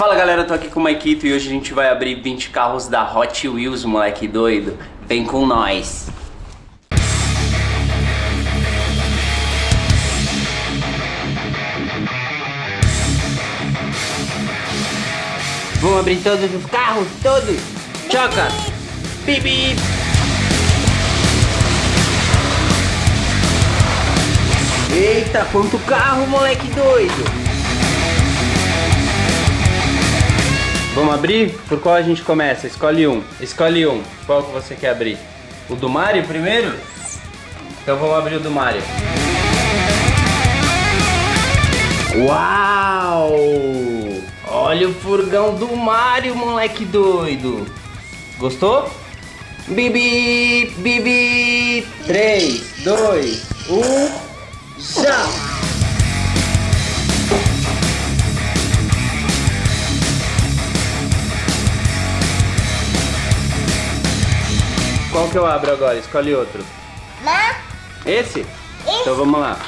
Fala galera, tô aqui com o Maikito e hoje a gente vai abrir 20 carros da Hot Wheels, moleque doido. Vem com nós. Vamos abrir todos os carros, todos. Choca. Bibi. Eita, quanto carro, moleque doido. Vamos abrir? Por qual a gente começa? Escolhe um. Escolhe um. Qual que você quer abrir? O do Mario primeiro? Então vamos abrir o do Mario. Uau! Olha o furgão do Mario, moleque doido. Gostou? Bibi, bibi. 3, 2, 1. Já! Qual que eu abro agora? Escolhe outro. Lá, Esse? Então vamos lá.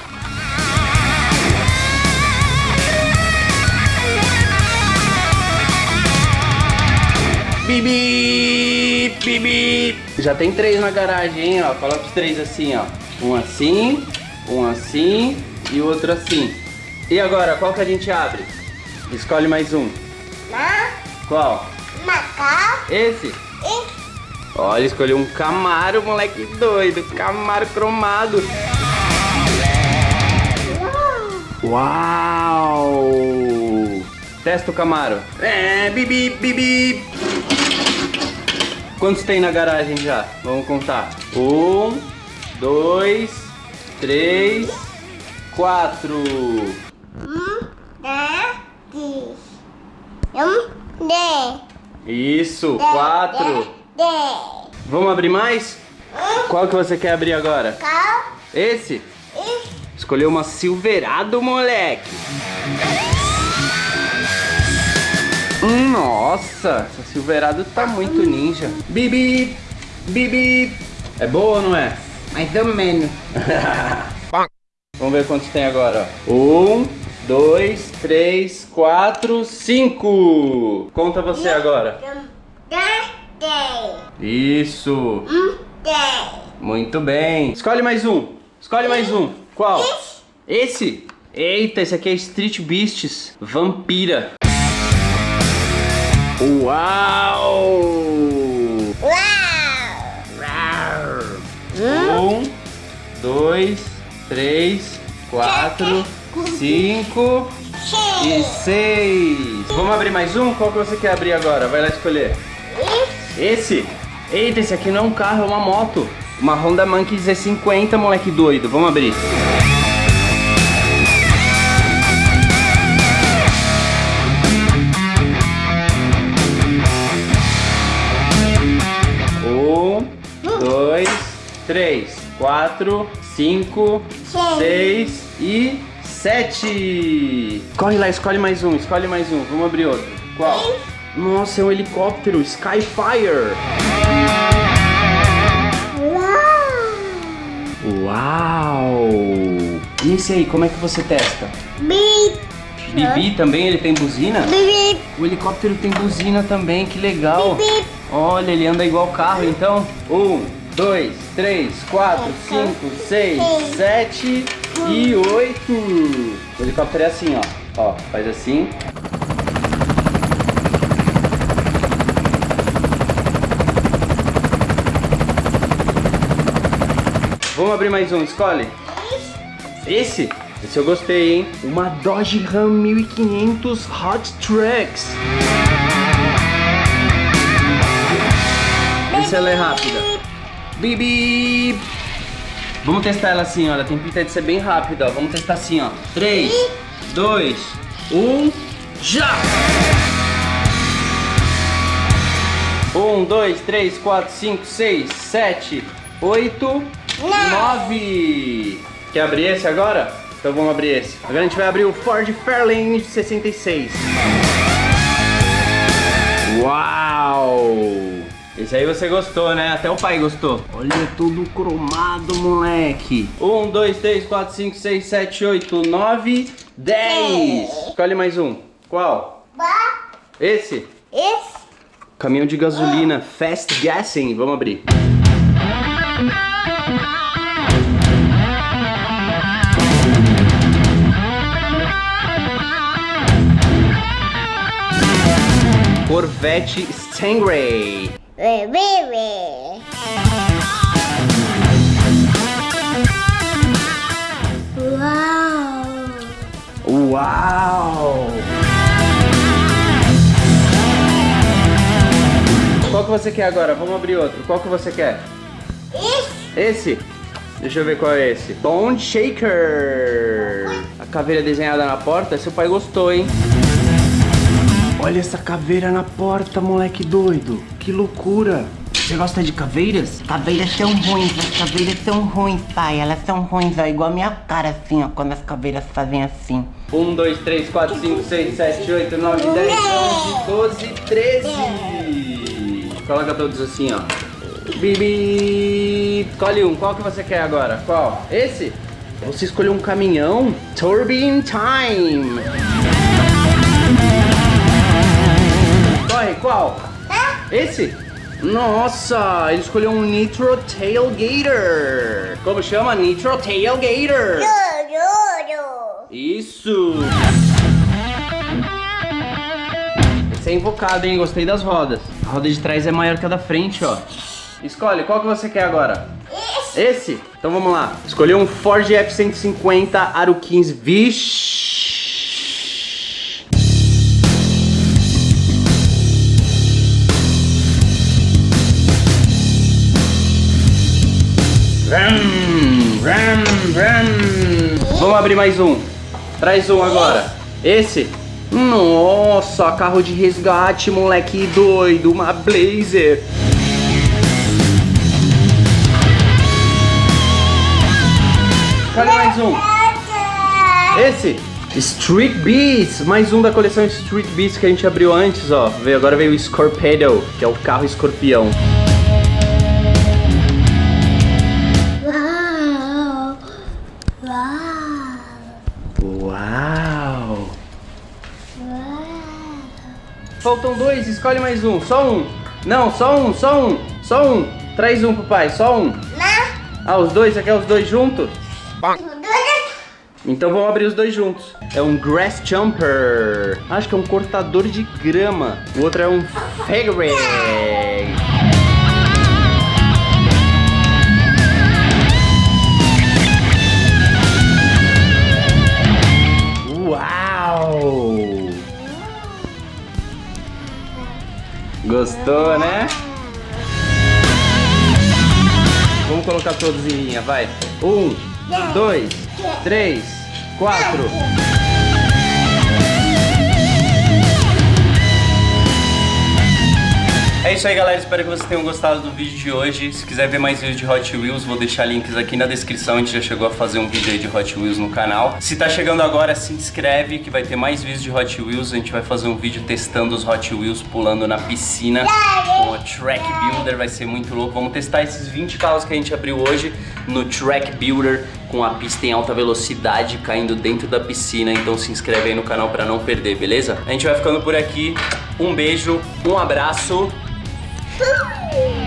Bibi, bibi. Já tem três na garagem, hein, ó. Coloca os três assim, ó. Um assim, um assim e o outro assim. E agora, qual que a gente abre? Escolhe mais um. lá, Qual? Macau Esse? e Olha, escolheu um Camaro, moleque doido. Camaro cromado. Uau! Testa o Camaro. É, bibi, bibi. Quantos tem na garagem já? Vamos contar. Um, dois, três, quatro. um, dez, um, dez, Isso, dez, quatro. Dez, Vamos abrir mais? Qual que você quer abrir agora? cal Esse? e Escolheu uma Silverado, moleque. Hum, Nossa, essa Silverado tá muito ninja. Bibi, bibi. É boa ou não é? Mais ou menos. Vamos ver quantos tem agora. ó. Um, dois, três, quatro, cinco. Conta você agora. Isso. um, dez. Muito bem. Escolhe mais um. Escolhe mais um. Qual? Esse? Eita, esse aqui é Street Beasts Vampira. Uau! Uau! Um, dois, três, quatro, cinco e seis. Vamos abrir mais um? Qual que você quer abrir agora? Vai lá escolher. Esse? Eita, esse aqui não é um carro, é uma moto. Uma Honda Monkey Z50, moleque doido. Vamos abrir. Um, dois, três, quatro, cinco, seis e sete. Corre lá, escolhe mais um, escolhe mais um. Vamos abrir outro. Qual? Nossa, é um helicóptero, Skyfire. Uau! Uau! E esse aí, como é que você testa? Bip, Bibi também, ele tem buzina? bip, O helicóptero tem buzina também, que legal. bip. Olha, ele anda igual carro, então. Um, dois, três, quatro, cinco, seis, sete e oito. O helicóptero é assim, ó. Ó, faz assim. Vamos abrir mais um, escolhe. Esse? Esse eu gostei, hein? Uma Dodge Ram 1500 Hot Trucks. Essa ela é rápida. Bibi! Vamos testar ela assim, ó. Ela tem pinta de ser bem rápida, ó. Vamos testar assim, ó. 3, 2, 1, já! 1, 2, 3, 4, 5, 6, 7, 8, 9. Quer abrir esse agora? Então vamos abrir esse. Agora a gente vai abrir o Ford Fairlane 66. Uau! Esse aí você gostou, né? Até o pai gostou. Olha, tudo cromado, moleque. 1, 2, 3, 4, 5, 6, 7, 8, 9, 10. Escolhe mais um. Qual? Esse? Esse. Caminhão de gasolina, fast gassing. Vamos abrir. Corvette Stingray. Uau. Uau! Qual que você quer agora? Vamos abrir outro. Qual que você quer? Esse. Esse? Deixa eu ver qual é esse. Bone Shaker. A caveira desenhada na porta. Seu pai gostou, hein? Olha essa caveira na porta, moleque doido. Que loucura. Você gosta de caveiras? Caveiras são ruins, as caveiras são ruins, pai. Elas são ruins, ó, igual a minha cara, assim, ó, quando as caveiras fazem assim. 1, 2, 3, 4, 5, 6, 7, 8, 9, 10, 11, 12, 13. Coloca todos assim, ó. Bibi. Escolhe um. Qual que você quer agora? Qual? Esse? Você escolheu um caminhão? Turbine Time. Corre, qual? Esse? Nossa, ele escolheu um Nitro Tailgater. Como chama? Nitro Tailgater. Choro. Isso! Esse é invocado, hein? Gostei das rodas. A roda de trás é maior que a da frente, ó. Escolhe, qual que você quer agora? Esse. Esse? Então vamos lá. Escolheu um Ford F-150 Aro 15. Vixe! Vamos abrir mais um. Traz um agora. Esse? Nossa, carro de resgate, moleque doido. Uma Blazer. Escolhe mais um. Esse? Street Beats, mais um da coleção Street Beats que a gente abriu antes, ó. Agora veio o Scorpedo, que é o carro escorpião. Faltam dois, escolhe mais um, só um. Não, só um, só um, só um. Traz um pro pai, só um. Na. Ah, os dois, você quer os dois juntos? Tudo. Então vamos abrir os dois juntos. É um Grass Jumper. Acho que é um cortador de grama. O outro é um Fairy. Gostou, né? Vamos colocar todos em linha, vai. Um, dois, três, quatro. É isso aí, galera. Espero que vocês tenham gostado do vídeo de hoje. Se quiser ver mais vídeos de Hot Wheels, vou deixar links aqui na descrição. A gente já chegou a fazer um vídeo aí de Hot Wheels no canal. Se tá chegando agora, se inscreve que vai ter mais vídeos de Hot Wheels. A gente vai fazer um vídeo testando os Hot Wheels pulando na piscina com o Track Builder. Vai ser muito louco. Vamos testar esses 20 carros que a gente abriu hoje no Track Builder com a pista em alta velocidade caindo dentro da piscina. Então se inscreve aí no canal pra não perder, beleza? A gente vai ficando por aqui. Um beijo, um abraço. Tchau!